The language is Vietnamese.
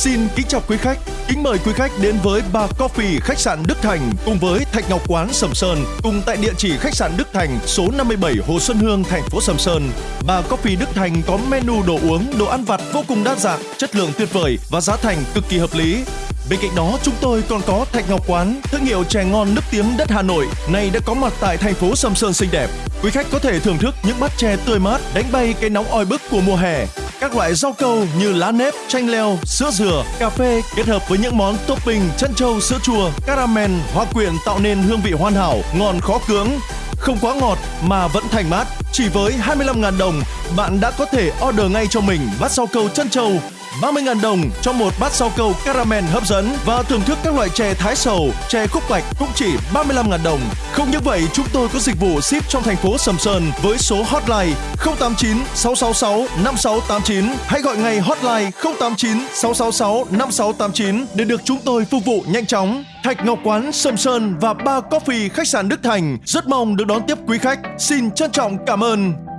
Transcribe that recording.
Xin kính chào quý khách, kính mời quý khách đến với Bar Coffee khách sạn Đức Thành cùng với Thạch Ngọc Quán Sầm Sơn cùng tại địa chỉ khách sạn Đức Thành số 57 Hồ Xuân Hương, thành phố Sầm Sơn. Bar Coffee Đức Thành có menu đồ uống, đồ ăn vặt vô cùng đa dạng, chất lượng tuyệt vời và giá thành cực kỳ hợp lý. Bên cạnh đó, chúng tôi còn có Thạch Ngọc Quán, thương hiệu chè ngon nước tiếng đất Hà Nội, này đã có mặt tại thành phố Sầm Sơn xinh đẹp. Quý khách có thể thưởng thức những bát chè tươi mát, đánh bay cái nóng oi bức của mùa hè. Các loại rau câu như lá nếp, chanh leo, sữa dừa, cà phê kết hợp với những món topping chân trâu, sữa chua, caramel, hoa quyện tạo nên hương vị hoàn hảo, ngon khó cưỡng. Không quá ngọt mà vẫn thành mát. Chỉ với 25.000 đồng, bạn đã có thể order ngay cho mình bát rau câu chân trâu 30.000 đồng cho một bát rau câu caramel hấp dẫn và thưởng thức các loại chè thái sầu, chè khúc bạch cũng chỉ 35.000 đồng. Không những vậy, chúng tôi có dịch vụ ship trong thành phố Sầm Sơn với số hotline 089 666 5689. Hãy gọi ngay hotline 089 666 5689 để được chúng tôi phục vụ nhanh chóng. Thạch Ngọc Quán Sầm Sơn và Ba Coffee khách sạn Đức Thành rất mong được đón tiếp quý khách. Xin trân trọng cảm ơn.